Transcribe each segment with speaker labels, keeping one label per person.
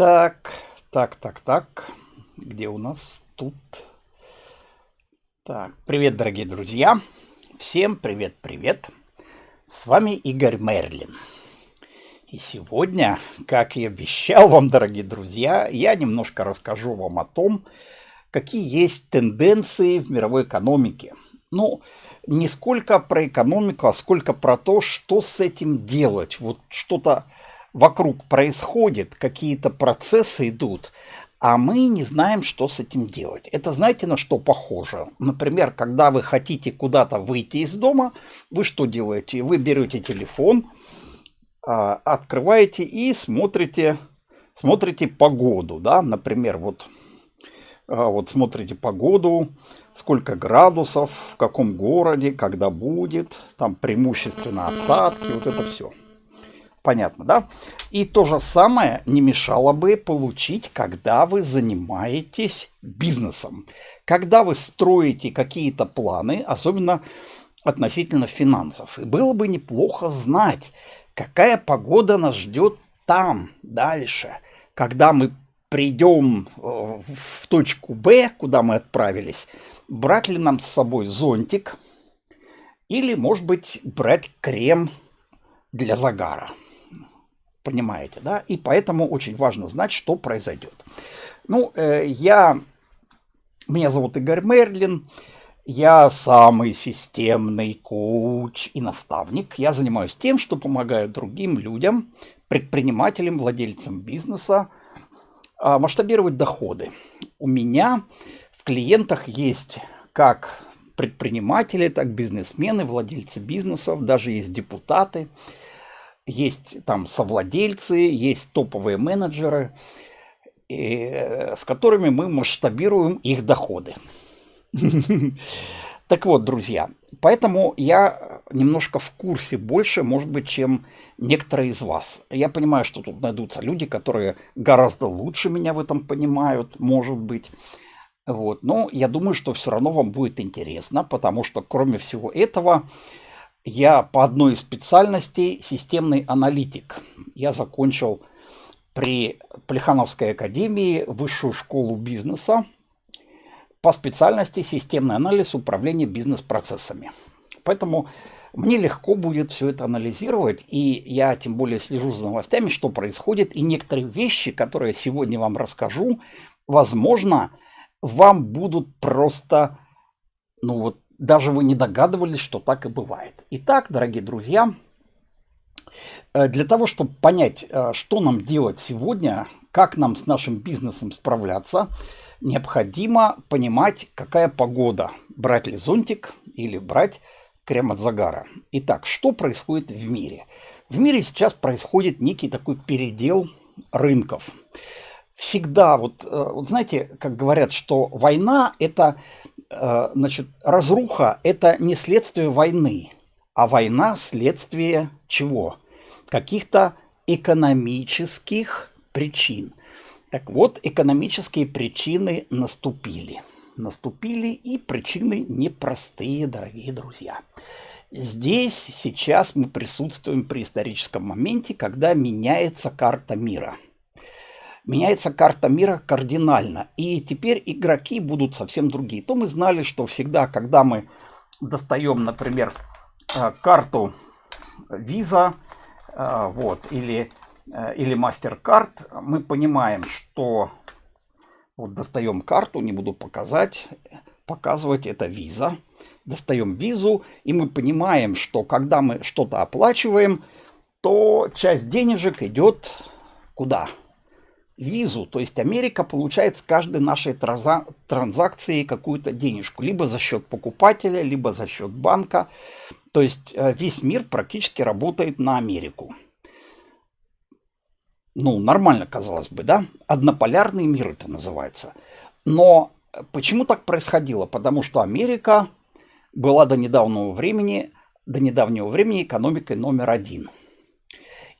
Speaker 1: Так, так, так, так. Где у нас тут? Так, привет, дорогие друзья. Всем привет, привет. С вами Игорь Мерлин. И сегодня, как и обещал вам, дорогие друзья, я немножко расскажу вам о том, какие есть тенденции в мировой экономике. Ну, не сколько про экономику, а сколько про то, что с этим делать. Вот что-то вокруг происходит, какие-то процессы идут, а мы не знаем, что с этим делать. Это знаете, на что похоже? Например, когда вы хотите куда-то выйти из дома, вы что делаете? Вы берете телефон, а, открываете и смотрите, смотрите погоду, да, например, вот, а, вот смотрите погоду, сколько градусов, в каком городе, когда будет, там преимущественно осадки, вот это все. Понятно, да? И то же самое не мешало бы получить, когда вы занимаетесь бизнесом. Когда вы строите какие-то планы, особенно относительно финансов. И было бы неплохо знать, какая погода нас ждет там, дальше. Когда мы придем э, в точку Б, куда мы отправились, брать ли нам с собой зонтик или, может быть, брать крем для загара понимаете, да? И поэтому очень важно знать, что произойдет. Ну, э, я... Меня зовут Игорь Мерлин. Я самый системный коуч и наставник. Я занимаюсь тем, что помогаю другим людям, предпринимателям, владельцам бизнеса э, масштабировать доходы. У меня в клиентах есть как предприниматели, так бизнесмены, владельцы бизнесов, даже есть депутаты – есть там совладельцы, есть топовые менеджеры, и, э, с которыми мы масштабируем их доходы. Так вот, друзья, поэтому я немножко в курсе больше, может быть, чем некоторые из вас. Я понимаю, что тут найдутся люди, которые гораздо лучше меня в этом понимают, может быть. Вот. Но я думаю, что все равно вам будет интересно, потому что, кроме всего этого, я по одной из специальностей системный аналитик. Я закончил при Плехановской академии высшую школу бизнеса по специальности системный анализ управления бизнес-процессами. Поэтому мне легко будет все это анализировать, и я тем более слежу за новостями, что происходит, и некоторые вещи, которые я сегодня вам расскажу, возможно, вам будут просто, ну вот, даже вы не догадывались, что так и бывает. Итак, дорогие друзья, э, для того, чтобы понять, э, что нам делать сегодня, как нам с нашим бизнесом справляться, необходимо понимать, какая погода. Брать ли зонтик или брать крем от загара. Итак, что происходит в мире? В мире сейчас происходит некий такой передел рынков. Всегда, вот, э, вот знаете, как говорят, что война – это значит, разруха – это не следствие войны, а война – следствие чего? Каких-то экономических причин. Так вот, экономические причины наступили. Наступили и причины непростые, дорогие друзья. Здесь сейчас мы присутствуем при историческом моменте, когда меняется карта мира – меняется карта мира кардинально. И теперь игроки будут совсем другие. То мы знали, что всегда, когда мы достаем, например, э, карту Visa э, вот, или, э, или MasterCard, мы понимаем, что вот достаем карту, не буду показать, показывать, это Visa. Достаем визу, и мы понимаем, что когда мы что-то оплачиваем, то часть денежек идет куда? Визу, то есть Америка получает с каждой нашей транзакции какую-то денежку, либо за счет покупателя, либо за счет банка. То есть э, весь мир практически работает на Америку. Ну, нормально, казалось бы, да? Однополярный мир это называется. Но почему так происходило? Потому что Америка была до недавнего времени, до недавнего времени экономикой номер один.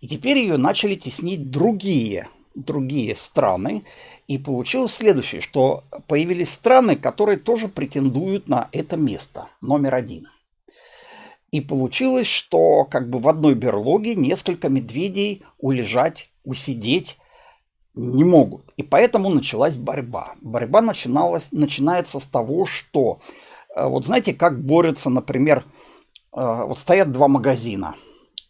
Speaker 1: И теперь ее начали теснить другие другие страны. И получилось следующее, что появились страны, которые тоже претендуют на это место, номер один. И получилось, что как бы в одной берлоге несколько медведей улежать, усидеть Не могут. И поэтому началась борьба. Борьба начиналась, начинается с того, что, э, вот знаете, как борются, например, э, вот стоят два магазина.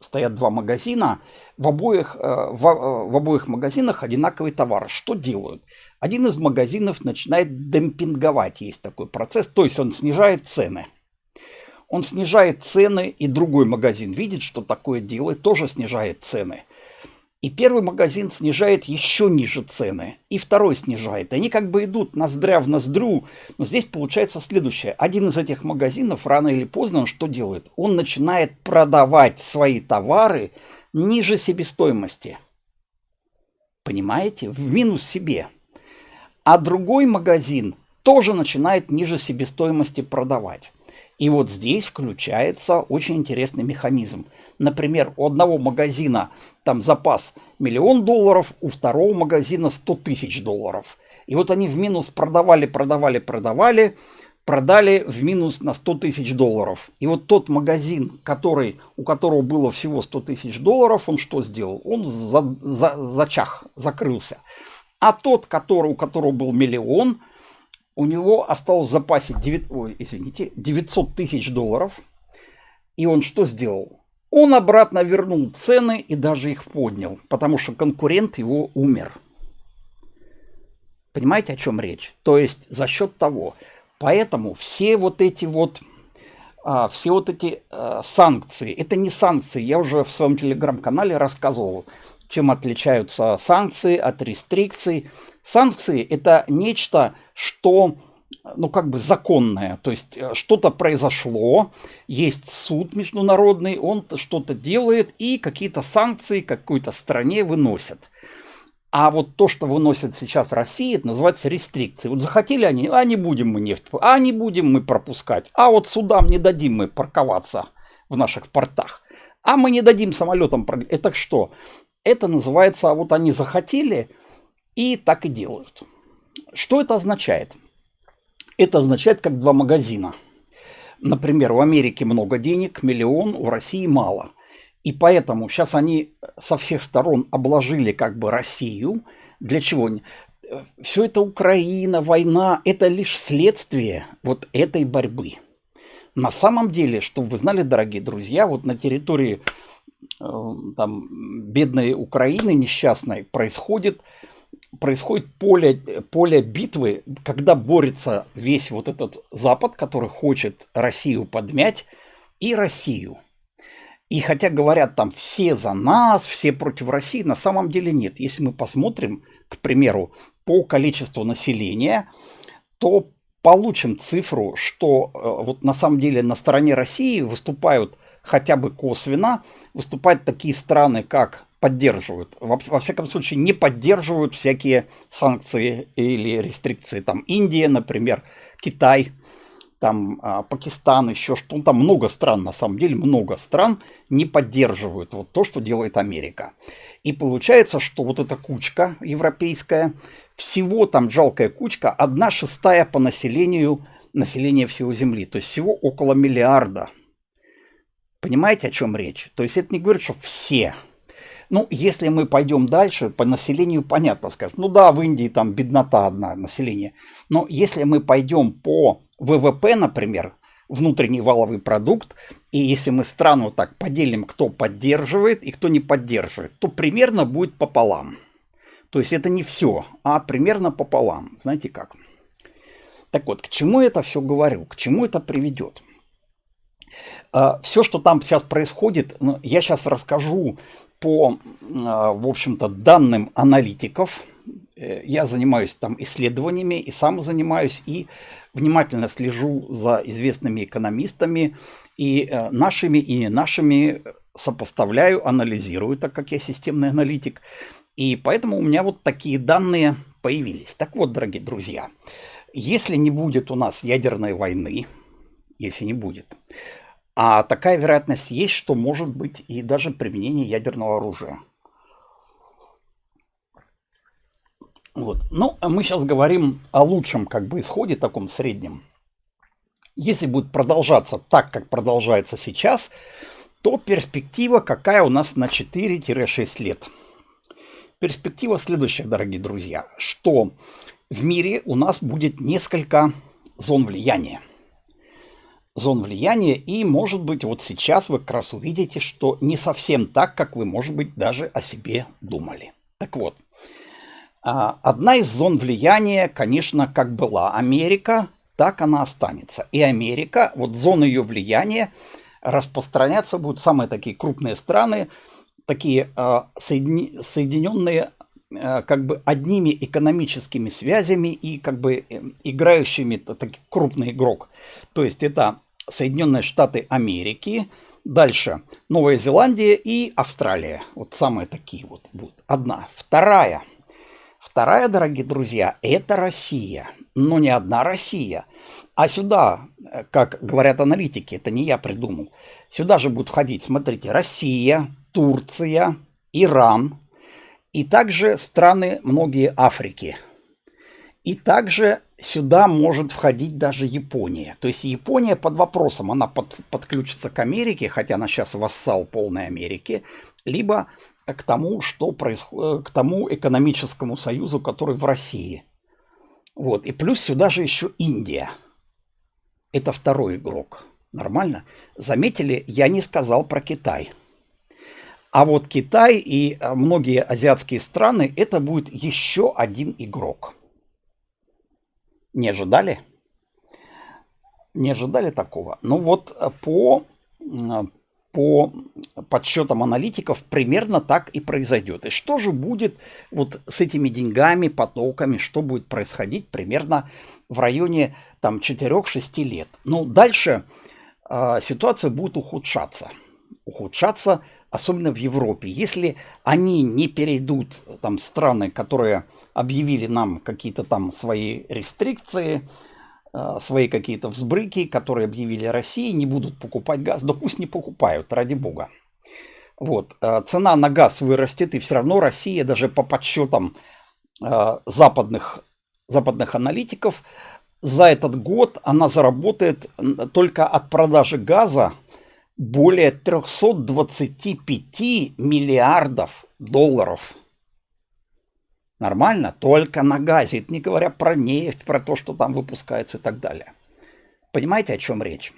Speaker 1: Стоят два магазина, в обоих, э, в, в обоих магазинах одинаковый товар. Что делают? Один из магазинов начинает демпинговать, есть такой процесс, то есть он снижает цены. Он снижает цены, и другой магазин видит, что такое делает, тоже снижает цены. И первый магазин снижает еще ниже цены, и второй снижает. Они как бы идут ноздря в ноздрю, но здесь получается следующее. Один из этих магазинов рано или поздно он что делает? Он начинает продавать свои товары ниже себестоимости. Понимаете? В минус себе. А другой магазин тоже начинает ниже себестоимости продавать. И вот здесь включается очень интересный механизм. Например, у одного магазина там запас миллион долларов, у второго магазина 100 тысяч долларов. И вот они в минус продавали, продавали, продавали, продали в минус на 100 тысяч долларов. И вот тот магазин, который, у которого было всего 100 тысяч долларов, он что сделал? Он за, за, зачах, закрылся. А тот, который, у которого был миллион, у него осталось в запасе 9, ой, извините, 900 тысяч долларов. И он что сделал? Он обратно вернул цены и даже их поднял, потому что конкурент его умер. Понимаете, о чем речь? То есть за счет того. Поэтому все вот эти вот а, все вот эти а, санкции, это не санкции, я уже в своем телеграм-канале рассказывал, чем отличаются санкции от рестрикций. Санкции это нечто, что ну, как бы законное. То есть э, что-то произошло, есть суд международный, он что-то делает и какие-то санкции какой-то стране выносят. А вот то, что выносит сейчас Россия, это называется рестрикции. Вот захотели они, а не будем мы нефть, а не будем мы пропускать, а вот судам не дадим мы парковаться в наших портах, а мы не дадим самолетам. Это что? Это называется, а вот они захотели и так и делают. Что это означает? Это означает как два магазина. Например, в Америке много денег, миллион, у России мало. И поэтому сейчас они со всех сторон обложили как бы Россию. Для чего? Все это Украина, война, это лишь следствие вот этой борьбы. На самом деле, чтобы вы знали, дорогие друзья, вот на территории там, бедной Украины несчастной происходит происходит поле, поле битвы, когда борется весь вот этот Запад, который хочет Россию подмять, и Россию. И хотя говорят там все за нас, все против России, на самом деле нет. Если мы посмотрим, к примеру, по количеству населения, то получим цифру, что э, вот на самом деле на стороне России выступают хотя бы косвенно, выступают такие страны, как поддерживают. Во, во всяком случае, не поддерживают всякие санкции или рестрикции. Там Индия, например, Китай, там а, Пакистан, еще что то Там много стран, на самом деле, много стран не поддерживают вот то, что делает Америка. И получается, что вот эта кучка европейская, всего там жалкая кучка, одна шестая по населению населения всего Земли. То есть всего около миллиарда. Понимаете, о чем речь? То есть это не говорит, что все ну, если мы пойдем дальше, по населению понятно скажем. Ну да, в Индии там беднота одна население. Но если мы пойдем по ВВП, например, внутренний валовый продукт, и если мы страну так поделим, кто поддерживает и кто не поддерживает, то примерно будет пополам. То есть это не все, а примерно пополам. Знаете как? Так вот, к чему это все говорю? К чему это приведет? А, все, что там сейчас происходит, ну, я сейчас расскажу по, а, в общем-то, данным аналитиков, э, я занимаюсь там исследованиями и сам занимаюсь, и внимательно слежу за известными экономистами, и э, нашими, и не нашими сопоставляю, анализирую, так как я системный аналитик. И поэтому у меня вот такие данные появились. Так вот, дорогие друзья, если не будет у нас ядерной войны, если не будет, а такая вероятность есть, что может быть и даже применение ядерного оружия. Вот. Ну, а мы сейчас говорим о лучшем как бы исходе, таком среднем. Если будет продолжаться так, как продолжается сейчас, то перспектива какая у нас на 4-6 лет. перспектива следующая, дорогие друзья, что в мире у нас будет несколько зон влияния. Зон влияния, и, может быть, вот сейчас вы как раз увидите, что не совсем так, как вы, может быть, даже о себе думали. Так вот, а, одна из зон влияния, конечно, как была Америка, так она останется. И Америка, вот зона ее влияния, распространяться будут самые такие крупные страны, такие соедини, соединенные как бы одними экономическими связями и как бы э, играющими такой крупный игрок. То есть это Соединенные Штаты Америки, дальше Новая Зеландия и Австралия. Вот самые такие вот будут. Одна. Вторая. Вторая, дорогие друзья, это Россия. Но не одна Россия. А сюда, как говорят аналитики, это не я придумал, сюда же будут входить, смотрите, Россия, Турция, Иран и также страны многие Африки. И также сюда может входить даже Япония. То есть Япония под вопросом, она под, подключится к Америке, хотя она сейчас вассал полной Америки, либо к тому, что происходит, к тому экономическому союзу, который в России. Вот. И плюс сюда же еще Индия. Это второй игрок. Нормально? Заметили, я не сказал про Китай. А вот Китай и э, многие азиатские страны, это будет еще один игрок. Не ожидали? Не ожидали такого? Ну вот э, по, э, по подсчетам аналитиков примерно так и произойдет. И что же будет вот с этими деньгами, потоками, что будет происходить примерно в районе там 4-6 лет? Ну дальше э, ситуация будет ухудшаться. Ухудшаться особенно в Европе. Если они не перейдут, там, страны, которые объявили нам какие-то там свои рестрикции, э, свои какие-то взбрыки, которые объявили России, не будут покупать газ, да пусть не покупают, ради бога. Вот, э, цена на газ вырастет, и все равно Россия, даже по подсчетам э, западных, западных аналитиков, за этот год она заработает только от продажи газа более 325 миллиардов долларов. Нормально? Только на газе. Не говоря про нефть, про то, что там выпускается и так далее. Понимаете, о чем речь?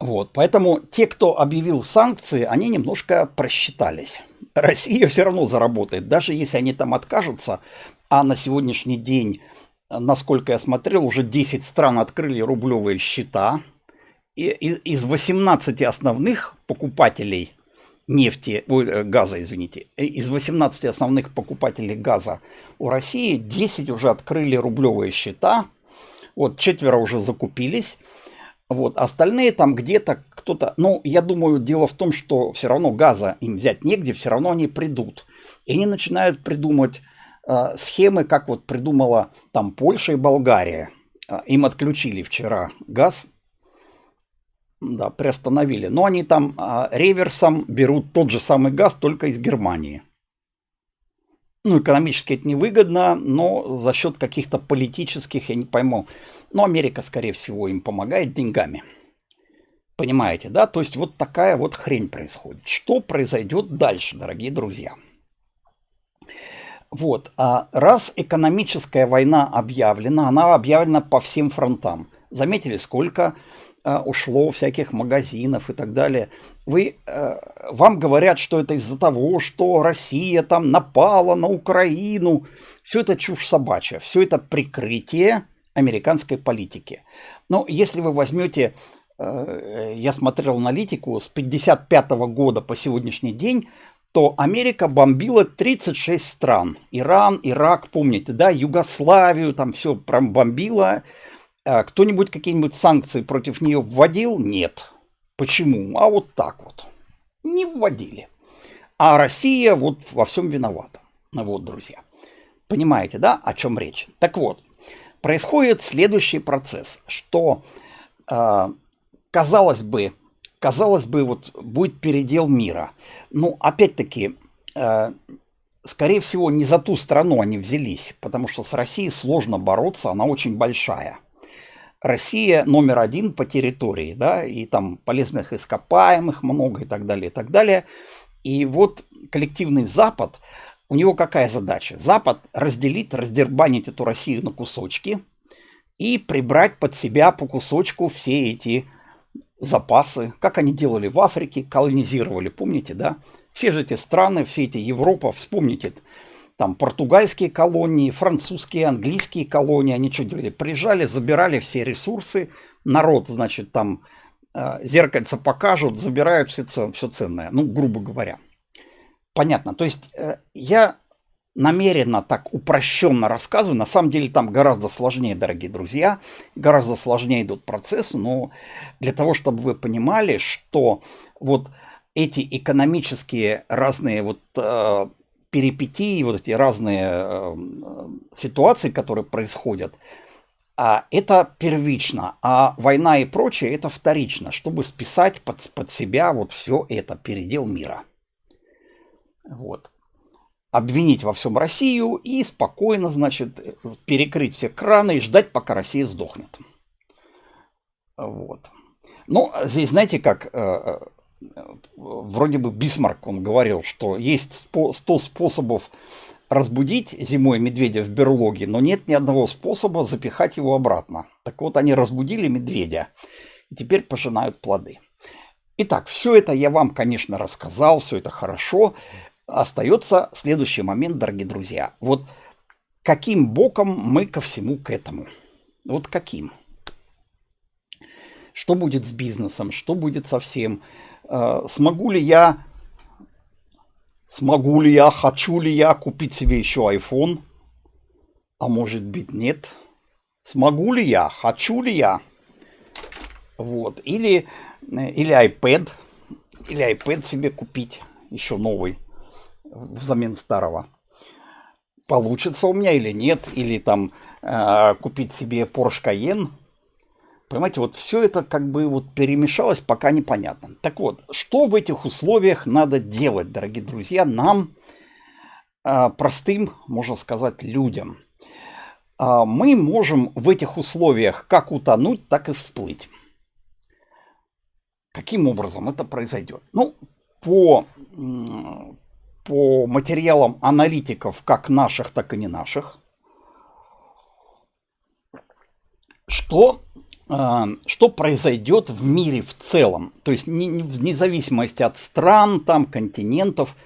Speaker 1: Вот, поэтому те, кто объявил санкции, они немножко просчитались. Россия все равно заработает, даже если они там откажутся, а на сегодняшний день, насколько я смотрел, уже 10 стран открыли рублевые счета – из 18 основных покупателей нефти, ой, э, газа, извините, э, из 18 основных покупателей газа у России 10 уже открыли рублевые счета, вот четверо уже закупились, вот остальные там где-то кто-то, ну, я думаю, дело в том, что все равно газа им взять негде, все равно они придут. И они начинают придумать э, схемы, как вот придумала там Польша и Болгария. Э, им отключили вчера газ да, приостановили. Но они там а, реверсом берут тот же самый газ, только из Германии. Ну, экономически это невыгодно, но за счет каких-то политических, я не пойму. Но Америка, скорее всего, им помогает деньгами. Понимаете, да? То есть вот такая вот хрень происходит. Что произойдет дальше, дорогие друзья? Вот, а раз экономическая война объявлена, она объявлена по всем фронтам. Заметили, сколько ушло всяких магазинов и так далее. Вы, э, вам говорят, что это из-за того, что Россия там напала на Украину. Все это чушь собачья, все это прикрытие американской политики. Но если вы возьмете, э, я смотрел аналитику, с 1955 года по сегодняшний день, то Америка бомбила 36 стран. Иран, Ирак, помните, да, Югославию, там все прям бомбила. А кто-нибудь какие-нибудь санкции против нее вводил? Нет. Почему? А вот так вот. Не вводили. А Россия вот во всем виновата. Вот, друзья. Понимаете, да, о чем речь? Так вот, происходит следующий процесс, что, э, казалось бы, казалось бы, вот будет передел мира. Ну, опять-таки, э, скорее всего, не за ту страну они взялись, потому что с Россией сложно бороться, она очень большая. Россия номер один по территории, да, и там полезных ископаемых много и так далее, и так далее. И вот коллективный Запад, у него какая задача? Запад разделить, раздербанить эту Россию на кусочки и прибрать под себя по кусочку все эти запасы, как они делали в Африке, колонизировали, помните, да? Все же эти страны, все эти Европа, вспомните, там португальские колонии, французские, английские колонии, они что делали? Приезжали, забирали все ресурсы, народ, значит, там э, зеркальце покажут, забирают все, все ценное, ну, грубо говоря. Понятно. То есть э, я намеренно так упрощенно рассказываю. На самом деле там гораздо сложнее, дорогие друзья. Гораздо сложнее идут процессы. Но для того, чтобы вы понимали, что вот эти экономические разные вот э, перипетии, вот эти разные э, ситуации, которые происходят, а это первично, а война и прочее это вторично, чтобы списать под, под себя вот все это, передел мира. Вот. Обвинить во всем Россию и спокойно, значит, перекрыть все краны и ждать, пока Россия сдохнет. Вот. Ну, здесь, знаете, как э, э, вроде бы Бисмарк, он говорил, что есть 100 способов разбудить зимой медведя в берлоге, но нет ни одного способа запихать его обратно. Так вот, они разбудили медведя и теперь пожинают плоды. Итак, все это я вам, конечно, рассказал, все это хорошо. Остается следующий момент, дорогие друзья. Вот каким боком мы ко всему к этому? Вот каким? Что будет с бизнесом? Что будет со всем? Э, смогу ли я Смогу ли я, хочу ли я купить себе еще iPhone? А может быть нет. Смогу ли я, хочу ли я? Вот. Или, или iPad. Или iPad себе купить еще новый взамен старого. Получится у меня или нет. Или там э, купить себе Porsche Cayenne Понимаете, вот все это как бы вот перемешалось, пока непонятно. Так вот, что в этих условиях надо делать, дорогие друзья, нам, э, простым, можно сказать, людям? Э, мы можем в этих условиях как утонуть, так и всплыть. Каким образом это произойдет? Ну, по, по материалам аналитиков, как наших, так и не наших, что а, что произойдет в мире в целом. То есть вне зависимости от стран, там, континентов.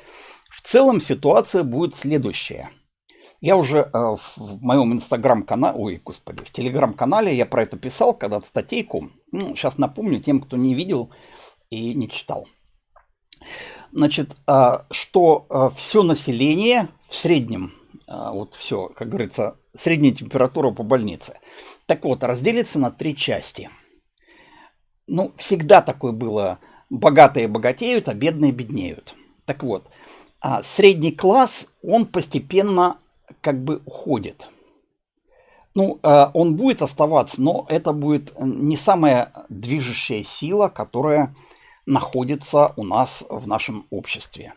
Speaker 1: В целом ситуация будет следующая. Я уже э, в моем инстаграм-канале, ой, господи, в телеграм-канале я про это писал когда-то статейку. Ну, сейчас напомню тем, кто не видел и не читал. Значит, э, что э, все население в среднем, вот все, как говорится, средняя температура по больнице – так вот, разделится на три части. Ну, всегда такое было. Богатые богатеют, а бедные беднеют. Так вот, а средний класс, он постепенно как бы уходит. Ну, э, он будет оставаться, но это будет не самая движущая сила, которая находится у нас в нашем обществе.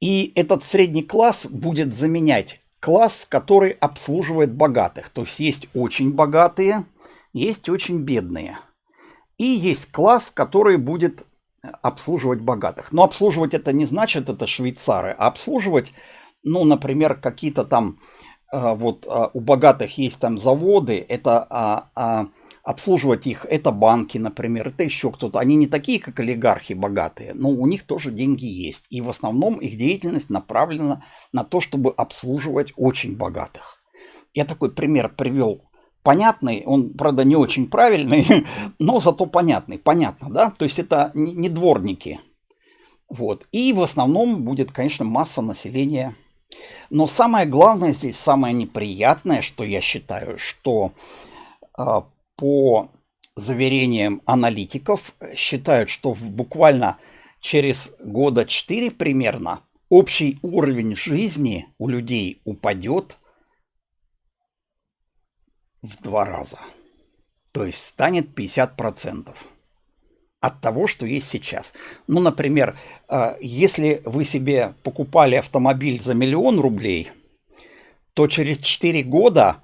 Speaker 1: И этот средний класс будет заменять класс, который обслуживает богатых. То есть есть очень богатые, есть очень бедные. И есть класс, который будет обслуживать богатых. Но обслуживать это не значит, это швейцары, а обслуживать, ну, например, какие-то там, э, вот э, у богатых есть там заводы, это а, а, обслуживать их, это банки, например, это еще кто-то. Они не такие, как олигархи богатые, но у них тоже деньги есть. И в основном их деятельность направлена на то, чтобы обслуживать очень богатых. Я такой пример привел понятный, он, правда, не очень правильный, но зато понятный. Понятно, да? То есть это не дворники. Вот. И в основном будет, конечно, масса населения. Но самое главное здесь, самое неприятное, что я считаю, что а, по заверениям аналитиков, считают, что буквально через года 4 примерно общий уровень жизни у людей упадет в два раза. То есть станет 50% от того, что есть сейчас. Ну, например, э, если вы себе покупали автомобиль за миллион рублей, то через 4 года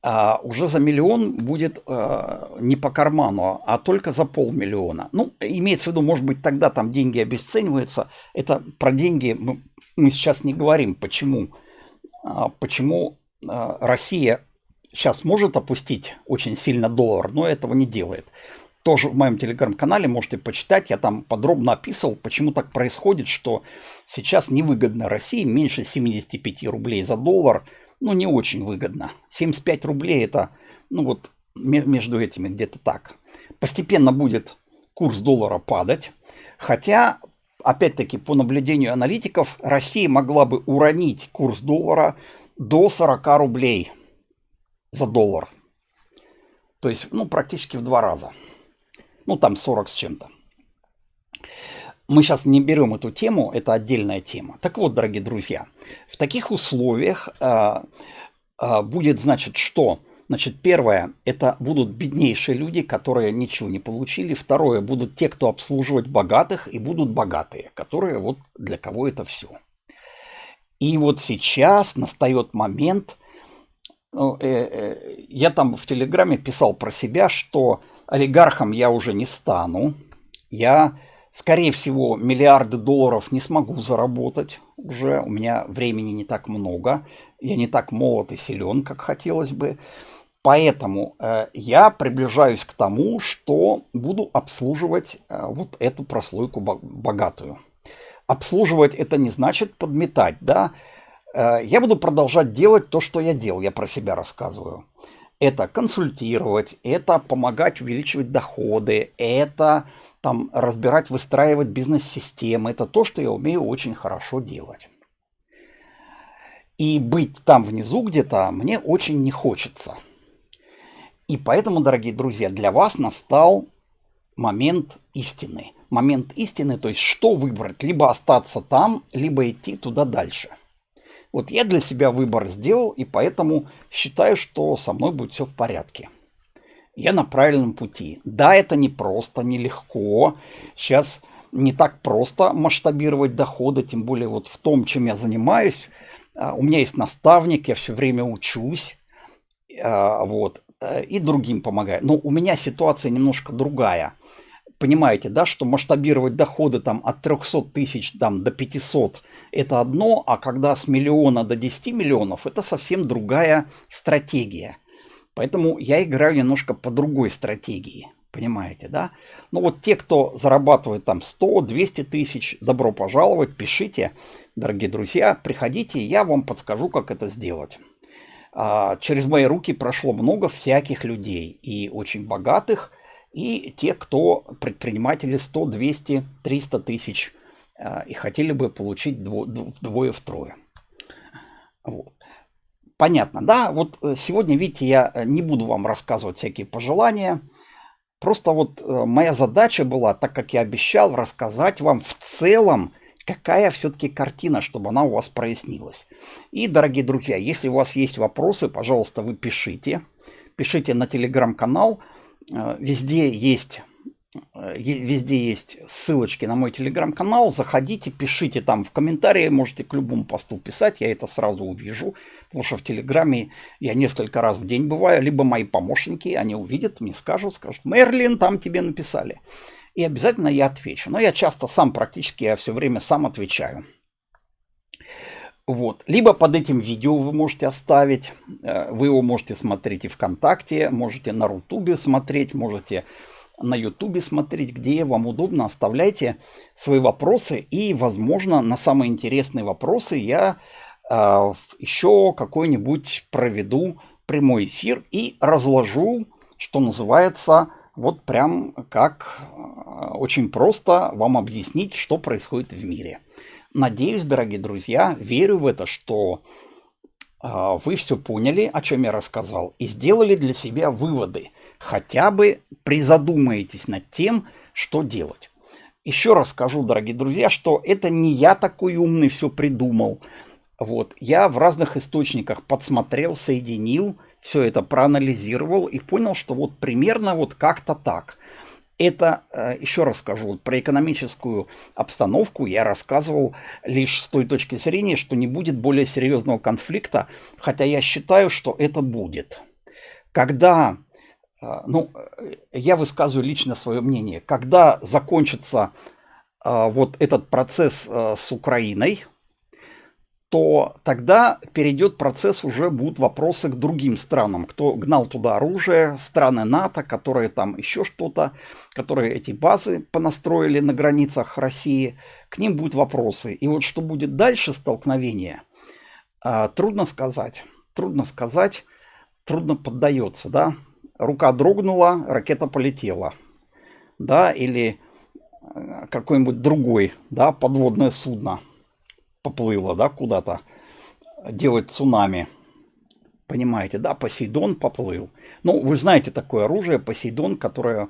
Speaker 1: а уже за миллион будет э, не по карману, а только за полмиллиона. Ну, имеется в виду, может быть, тогда там деньги обесцениваются. Это про деньги мы, мы сейчас не говорим. Почему? А, почему а, Россия сейчас может опустить очень сильно доллар, но этого не делает. Тоже в моем телеграм-канале можете почитать. Я там подробно описывал, почему так происходит, что сейчас невыгодно России меньше 75 рублей за доллар – ну, не очень выгодно. 75 рублей это, ну вот, между этими где-то так. Постепенно будет курс доллара падать. Хотя, опять-таки, по наблюдению аналитиков, Россия могла бы уронить курс доллара до 40 рублей за доллар. То есть, ну, практически в два раза. Ну, там 40 с чем-то мы сейчас не берем эту тему, это отдельная тема. Так вот, дорогие друзья, в таких условиях э, э, будет, значит, что? Значит, первое, это будут беднейшие люди, которые ничего не получили. Второе, будут те, кто обслуживать богатых, и будут богатые, которые вот для кого это все. И вот сейчас настает момент, ну, э, э, я там в Телеграме писал про себя, что олигархом я уже не стану, я Скорее всего, миллиарды долларов не смогу заработать уже. У меня времени не так много. Я не так молод и силен, как хотелось бы. Поэтому э, я приближаюсь к тому, что буду обслуживать э, вот эту прослойку богатую. Обслуживать это не значит подметать, да. Э, я буду продолжать делать то, что я делал, я про себя рассказываю. Это консультировать, это помогать увеличивать доходы, это там разбирать, выстраивать бизнес-системы. Это то, что я умею очень хорошо делать. И быть там внизу где-то мне очень не хочется. И поэтому, дорогие друзья, для вас настал момент истины. Момент истины, то есть что выбрать, либо остаться там, либо идти туда дальше. Вот я для себя выбор сделал, и поэтому считаю, что со мной будет все в порядке я на правильном пути. Да, это не просто, нелегко. Сейчас не так просто масштабировать доходы, тем более вот в том, чем я занимаюсь. А, у меня есть наставник, я все время учусь, а, вот, э, и другим помогаю. Но у меня ситуация немножко другая. Понимаете, да, что масштабировать доходы там от 300 тысяч там, до 500 это одно, а когда с миллиона до 10 миллионов это совсем другая стратегия. Поэтому я играю немножко по другой стратегии. Понимаете, да? Ну вот те, кто зарабатывает там 100-200 тысяч, добро пожаловать, пишите, дорогие друзья, приходите, я вам подскажу, как это сделать. А, через мои руки прошло много всяких людей, и очень богатых, и те, кто предприниматели 100, 200, 300 тысяч, а, и хотели бы получить вдвое-втрое. Вот. Понятно, да? Вот э, сегодня, видите, я э, не буду вам рассказывать всякие пожелания. Просто вот э, моя задача была, так как я обещал, рассказать вам в целом, какая все-таки картина, чтобы она у вас прояснилась. И, дорогие друзья, если у вас есть вопросы, пожалуйста, вы пишите. Пишите на телеграм-канал. Везде есть везде есть ссылочки на мой телеграм-канал. Заходите, пишите там в комментарии. Можете к любому посту писать. Я это сразу увижу. Потому что в телеграме я несколько раз в день бываю. Либо мои помощники, они увидят, мне скажут, скажут, Мерлин, там тебе написали. И обязательно я отвечу. Но я часто сам практически, я все время сам отвечаю. Вот. Либо под этим видео вы можете оставить. Э, вы его можете смотреть и ВКонтакте, можете на Рутубе смотреть, можете на ютубе смотреть, где вам удобно. Оставляйте свои вопросы. И, возможно, на самые интересные вопросы я еще какой-нибудь проведу прямой эфир и разложу, что называется, вот прям как э, очень просто вам объяснить, что происходит в мире. Надеюсь, дорогие друзья, верю в это, что э, вы все поняли, о чем я рассказал, и сделали для себя выводы – хотя бы призадумаетесь над тем, что делать. Еще раз скажу, дорогие друзья, что это не я такой умный все придумал. Вот, я в разных источниках подсмотрел, соединил, все это проанализировал и понял, что вот примерно вот как-то так. Это, э, еще раз скажу, про экономическую обстановку я рассказывал лишь с той точки зрения, что не будет более серьезного конфликта, хотя я считаю, что это будет. Когда, а, ну, я высказываю лично свое мнение, когда закончится вот этот процесс с Украиной, то тогда перейдет процесс, уже будут вопросы к другим странам, кто гнал туда оружие, страны НАТО, которые там еще что-то, которые эти базы понастроили на границах России, к ним будут вопросы. И вот что будет дальше столкновение, а, трудно сказать. Трудно сказать, трудно поддается, да. Рука дрогнула, ракета полетела, да, или э, какой-нибудь другой, да, подводное судно – поплыло, да, куда-то делать цунами. Понимаете, да, Посейдон поплыл. Ну, вы знаете такое оружие, Посейдон, которое,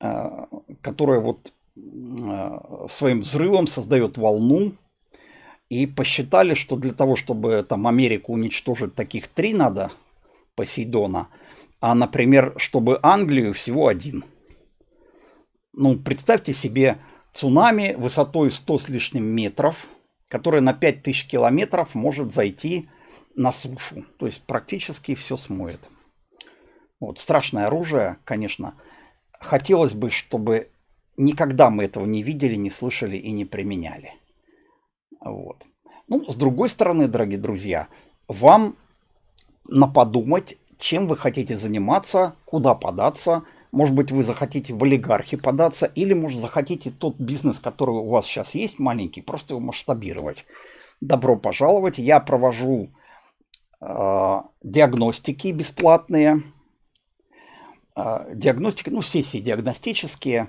Speaker 1: э, которое вот э, своим взрывом создает волну. И посчитали, что для того, чтобы там Америку уничтожить, таких три надо Посейдона. А, например, чтобы Англию всего один. Ну, представьте себе цунами высотой 100 с лишним метров – которая на 5000 километров может зайти на сушу. То есть практически все смоет. Вот, страшное оружие, конечно. Хотелось бы, чтобы никогда мы этого не видели, не слышали и не применяли. Вот. Ну, с другой стороны, дорогие друзья, вам на подумать, чем вы хотите заниматься, куда податься – может быть, вы захотите в олигархи податься, или, может, захотите тот бизнес, который у вас сейчас есть, маленький, просто его масштабировать. Добро пожаловать. Я провожу э, диагностики бесплатные. Э, диагностики, ну, сессии диагностические.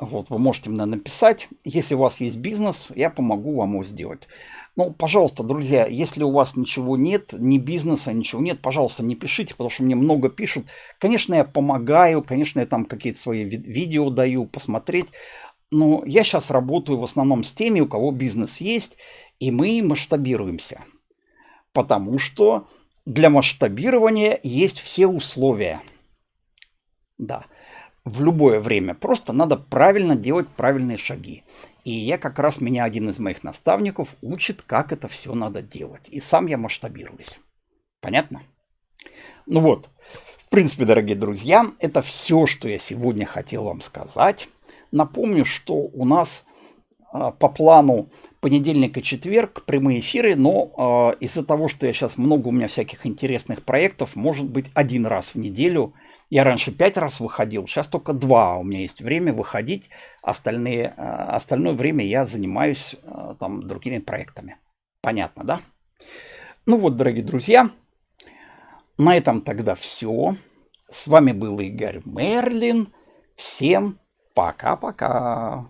Speaker 1: Вот, вы можете мне написать. Если у вас есть бизнес, я помогу вам его сделать. Ну, пожалуйста, друзья, если у вас ничего нет, ни бизнеса, ничего нет, пожалуйста, не пишите, потому что мне много пишут. Конечно, я помогаю, конечно, я там какие-то свои видео даю посмотреть. Но я сейчас работаю в основном с теми, у кого бизнес есть, и мы масштабируемся. Потому что для масштабирования есть все условия. Да, в любое время. Просто надо правильно делать правильные шаги. И я как раз, меня один из моих наставников учит, как это все надо делать. И сам я масштабируюсь. Понятно? Ну вот, в принципе, дорогие друзья, это все, что я сегодня хотел вам сказать. Напомню, что у нас э, по плану понедельник и четверг прямые эфиры, но э, из-за того, что я сейчас много у меня всяких интересных проектов, может быть один раз в неделю – я раньше пять раз выходил, сейчас только два у меня есть время выходить. Остальные, э, остальное время я занимаюсь э, там другими проектами. Понятно, да? Ну вот, дорогие друзья, на этом тогда все. С вами был Игорь Мерлин. Всем пока-пока.